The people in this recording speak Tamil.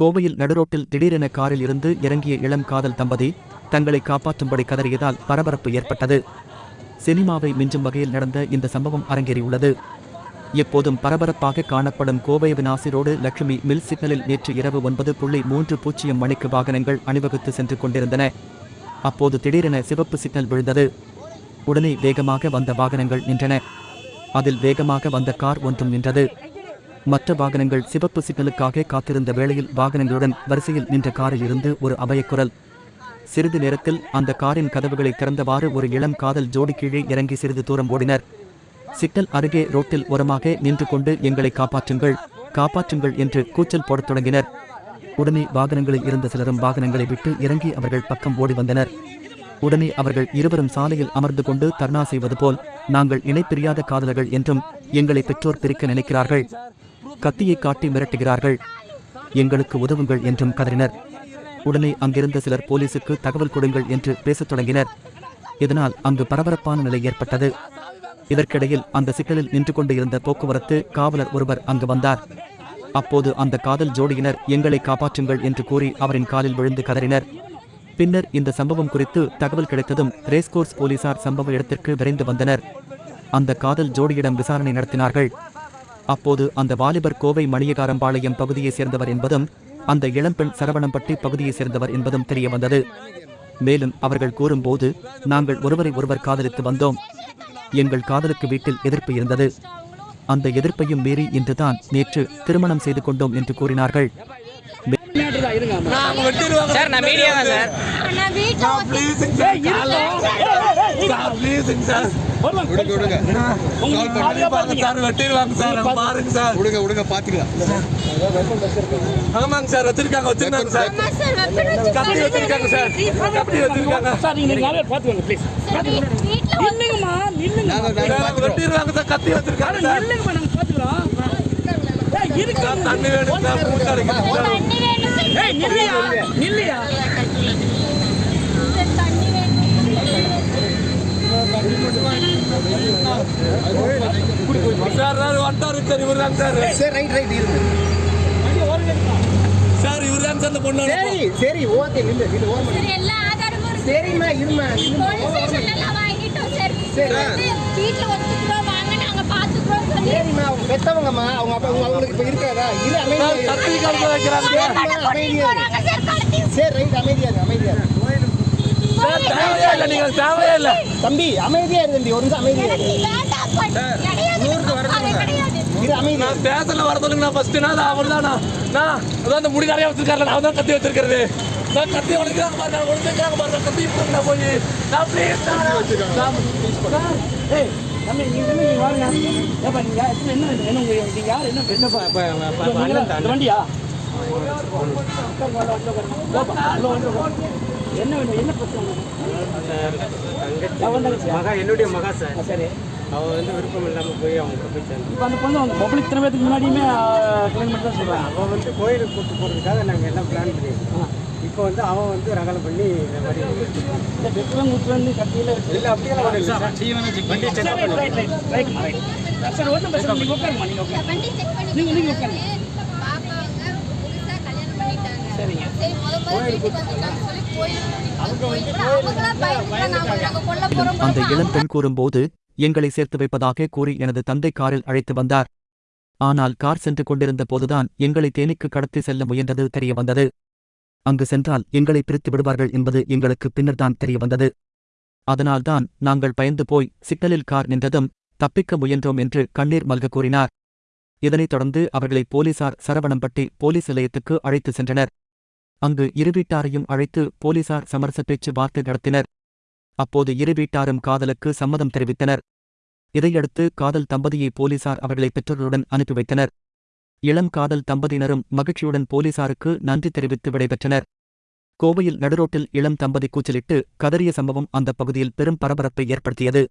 கோவையில் நடுரோட்டில் திடீரென காரில் இருந்து இறங்கிய இளம் காதல் தம்பதி தங்களை காப்பாற்றும்படி கதறியதால் பரபரப்பு ஏற்பட்டது. சினிமாவை மிஞ்சும் வகையில் நடந்த இந்த சம்பவம் அரங்கேறியுள்ளது. எப்போதும் பரபரப்பாக காணப்படும் கோவை வினாசி ரோடு லட்சுமி மில் சிக்னலில் நேற்று இரவு ஒன்பது புள்ளி மூன்று பூஜ்ஜியம் மணிக்கு வாகனங்கள் அணிவகுத்து சென்று கொண்டிருந்தன. அப்போது திடீரென சிவப்பு சிக்னல் விழுந்தது. உடனே வேகமாக வந்த வாகனங்கள் நின்றன. அதில் வேகமாக வந்த கார் ஒன்றும் நின்றது. மற்ற வாகனங்கள் சிவப்பு சிக்னலுக்காக காத்திருந்த வேளையில் வாகனங்களுடன் வரிசையில் நின்ற காரில் இருந்து ஒரு அபயக்குரல் சிறிது நேரத்தில் அந்த காரின் கதவுகளை திறந்தவாறு ஒரு இளம் காதல் ஜோடி கீழே இறங்கி சிறிது தூரம் ஓடினர். சிக்னல் அருகே ரோட்டில் உரமாக நின்று கொண்டு எங்களை காப்பாற்றுங்கள் காப்பாற்றுங்கள் என்று கூச்சல் போடத் தொடங்கினர். உடனே வாகனங்களில் இருந்த சிலரும் வாகனங்களை விட்டு இறங்கி அவர்கள் பக்கம் ஓடி வந்தனர். உடனே அவர்கள் இருவரும் சாலையில் அமர்ந்து கொண்டு தர்ணா செய்வது போல் நாங்கள் இணைப்பிரியாத காதலர்கள் என்றும் எங்களை பெற்றோர் பிரிக்க நினைக்கிறார்கள். கத்தியை காட்டி மிரட்டுகிறார்கள். எங்களுக்கு உதவுங்கள் என்றும் கதறினர். உடனே அங்கிருந்த சிலர் போலீசுக்கு தகவல் கொடுங்கள் என்று பேசத் தொடங்கினர். இதனால் அங்கு பரபரப்பான நிலை ஏற்பட்டது. இதற்கிடையில் அந்த சிக்கலில் நின்று கொண்டு இருந்த போக்குவரத்து காவலர் ஒருவர் அங்கு வந்தார். அப்போது அந்த காதல் ஜோடியினர் எங்களை காப்பாற்றுங்கள் என்று கூறி அவரின் காலில் விழுந்து கதறினர். பின்னர் இந்த சம்பவம் குறித்து தகவல் கிடைத்ததும் ரேஸ்கோர்ஸ் போலீசார் சம்பவ இடத்திற்கு விரைந்து வந்தனர். அந்த காதல் ஜோடியிடம் விசாரணை நடத்தினார்கள். அப்போது அந்த வாலிபர் கோவை மணியகாரம்பாளையம் பகுதியைச் சேர்ந்தவர் என்பதும் அந்த இளம்பெண் சரவணம்பட்டி பகுதியைச் சேர்ந்தவர் என்பதும் தெரிய வந்தது. மேலும் அவர்கள் கூறும்போது நாங்கள் ஒருவரை ஒருவர் காதலித்து வந்தோம். எங்கள் காதலுக்கு வீட்டில் எதிர்ப்பு இருந்தது. அந்த எதிர்ப்பையும் மீறி இன்றுதான் நேற்று திருமணம் செய்து கொண்டோம் என்று கூறினார்கள். சார் விடுங்க விடுங்க. பாருங்க. சார் வெட்டிடுவாங்க சார் பாருங்க. சார். விடுங்க விடுங்க பாத்துக்கலாம். ஆமாங்க சார் வச்சிருக்காங்க வச்சிருக்காங்க சார். கத்தி வச்சிருக்காங்க சார் கத்தி வச்சிருக்காங்க. சார் நீங்க ப்ளீஸ் நில்லுங்கம்மா நில்லுங்க நாங்க நாங்க பாத்துக்கிறோம். வெட்டிடுவாங்க சார் கத்தி வச்சிருக்காங்க சார் நில்லுங்கம்மா இருக்கு தண்ணி வேணும் சார் அடைக்கணும். வேணும் சார் ஏய் நில்லையா? நில்லையா சார், தண்ணி வேணும் சார் சார் இவர் தான் சார் சரி ரைட் ரைட் இருங்க சார் இவர் தான் சார் இந்த பொண்ணு சரி சரி ஓகே நில்லு நில்லு ஓரமா சார் எல்லா ஆதாரமும் இருக்கு. சரிம்மா இருமா போலீஸ் ஸ்டேஷன்ல எல்லாம் வாங்கிட்டோம் சார். சரி. வந்து வீட்டுல ஒத்துக்கிறோம் வாங்க நாங்க பாத்துக்கிறோம் சொல்லி. சரிம்மா அவங்க பெத்தவங்கம்மா அவங்க அப்பா அவங்க அவங்களுக்கு இப்ப இருக்காதா இரு சார் அமைதியா வைக்கிறாங்க. ரைட் அமைதியா அமைதியா. சார் தேவையே இல்லை நீங்கள் தேவையே இல்லை. தம்பி அமைதியா இரு தம்பி ஒரு நிமிஷம் அமைதியா நான் ஸ்டேஷன்ல வர சொல்லுங்க. நான் ஃபர்ஸ்ட் நான் அவர் தான் நான் அதான் அந்த முடி நிறைய வச்சிருக்காரு நான் தான் கத்தி வச்சிருக்கிறது. நான் கத்தி உடைக்கிறாங்க பாருங்க உடைக்கிறாங்க பாருங்க கத்தி போட்டு போய் நான் ப்ளீஸ் ஏய் தம்பி நீங்க என்ன நீங்க வாங்க. ஏப்பா நீங்க என்ன என்ன என்ன உங்க நீங்க யார் என்ன என்ன இந்த வண்டியா? என்ன வேணும்? என்ன பிரச்சனை என்னுடைய மகா சார். சரி. அவ வந்து விருப்பம் இல்லாமல் போய் அவங்க போய் சேர்ந்து. இப்போ அந்த பொண்ணு அவங்க பப்ளிக் திறமையத்துக்கு முன்னாடியுமே பண்ணி தான் சொல்கிறாங்க அவள் வந்து கோயிலுக்கு கூட்டு போகிறதுக்காக நாங்கள் எல்லாம் பிளான் பண்ணியிருக்கோம் இப்போ வந்து அவன் வந்து ரகலை பண்ணி இந்த மாதிரி இந்த வெட்டுவன் குத்துவன் கட்டியில் இல்லை அப்படியெல்லாம் ஒன்றும் இல்லை சார். வண்டி செக் ரைட் ரைட் சார் ஒன்றும் பிரச்சனை நீங்கள் உட்காருமா நீங்கள் உட்காருங்க. சரிங்க. சரி அந்த இளம் பெண் கூறும்போது எங்களை சேர்த்து வைப்பதாக கூறி எனது தந்தை காரில் அழைத்து வந்தார். ஆனால் கார் சென்று கொண்டிருந்த போதுதான் எங்களை தேனிக்கு கடத்தி செல்ல முயன்றது தெரிய வந்தது. அங்கு சென்றால் எங்களை பிரித்து விடுவார்கள் என்பது எங்களுக்கு பின்னர்தான் தெரிய வந்தது. அதனால்தான் நாங்கள் பயந்து போய் சிக்னலில் கார் நின்றதும் தப்பிக்க முயன்றோம் என்று கண்ணீர் மல்க கூறினார். இதனைத் தொடர்ந்து அவர்களை போலீசார் சரவணம்பட்டி போலீஸ் நிலையத்துக்கு அழைத்து சென்றனர். அங்கு இரு வீட்டாரையும் அழைத்து போலீசார் சமரச பேச்சு வார்த்தை நடத்தினர். அப்போது இரு வீட்டாரும் காதலுக்கு சம்மதம் தெரிவித்தனர். இதையடுத்து காதல் தம்பதியை போலீசார் அவர்களை பெற்றோருடன் அனுப்பி வைத்தனர். இளம் காதல் தம்பதியினரும் மகிழ்ச்சியுடன் போலீசாருக்கு நன்றி தெரிவித்து விடைபெற்றனர். கோவையில் நடுரோட்டில் இளம் தம்பதி கூச்சலிட்டு கதறிய சம்பவம் அந்த பகுதியில் பெரும் பரபரப்பை ஏற்படுத்தியது.